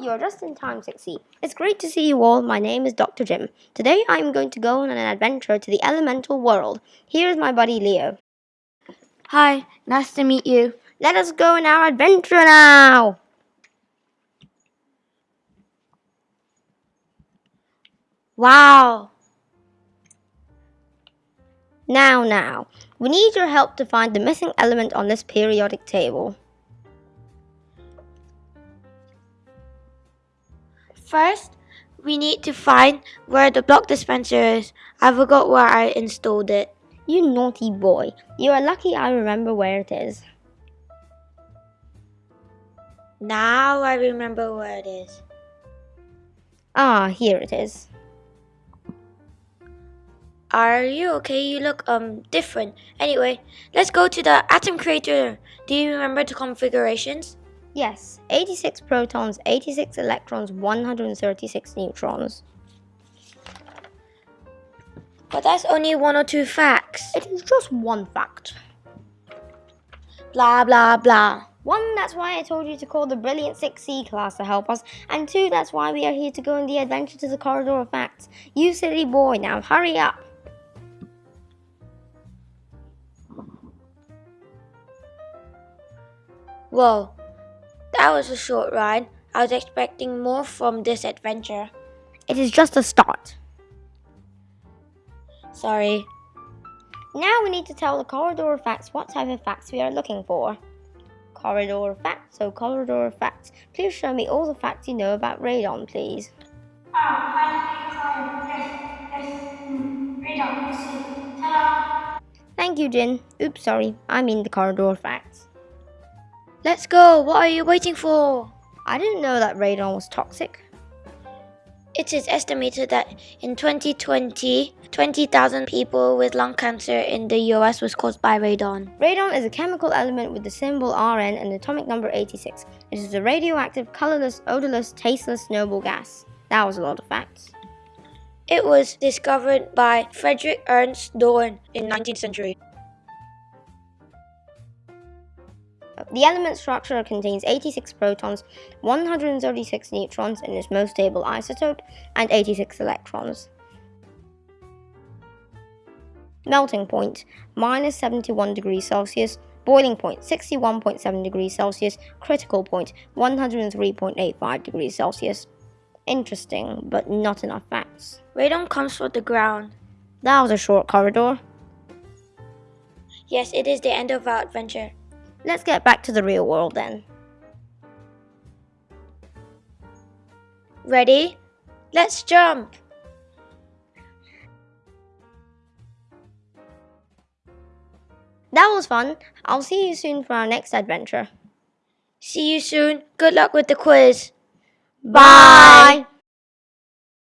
are just in time, 6C. It's great to see you all. My name is Dr. Jim. Today I am going to go on an adventure to the elemental world. Here is my buddy Leo. Hi, nice to meet you. Let us go on our adventure now! Wow! Now, now, we need your help to find the missing element on this periodic table. First, we need to find where the block dispenser is. I forgot where I installed it. You naughty boy. You are lucky I remember where it is. Now I remember where it is. Ah, here it is. Are you okay? You look um different. Anyway, let's go to the atom creator. Do you remember the configurations? Yes, 86 protons, 86 electrons, 136 neutrons. But that's only one or two facts. It is just one fact. Blah blah blah. One, that's why I told you to call the Brilliant 6C class to help us. And two, that's why we are here to go on the adventure to the Corridor of Facts. You silly boy, now hurry up. Whoa, that was a short ride. I was expecting more from this adventure. It is just a start. Sorry. Now we need to tell the Corridor of Facts what type of facts we are looking for. Corridor of Facts, so Corridor of Facts. Please show me all the facts you know about radon, please. Oh, hi, yes, yes, radon, I see. Ta-da! Thank you, Jin. Oops, sorry. I mean the Corridor of Facts. Let's go. What are you waiting for? I didn't know that radon was toxic. It is estimated that in 2020, 20,000 people with lung cancer in the US was caused by radon. Radon is a chemical element with the symbol Rn and atomic number 86. It is a radioactive, colorless, odorless, tasteless noble gas. That was a lot of facts. It was discovered by Frederick Ernst Dorn in 19th century. The element structure contains 86 protons, 136 neutrons in its most stable isotope, and 86 electrons. Melting point, minus 71 degrees Celsius, boiling point, 61.7 degrees Celsius, critical point, 103.85 degrees Celsius. Interesting, but not enough facts. Radon comes from the ground. That was a short corridor. Yes, it is the end of our adventure. Let's get back to the real world then. Ready? Let's jump! That was fun. I'll see you soon for our next adventure. See you soon. Good luck with the quiz. Bye.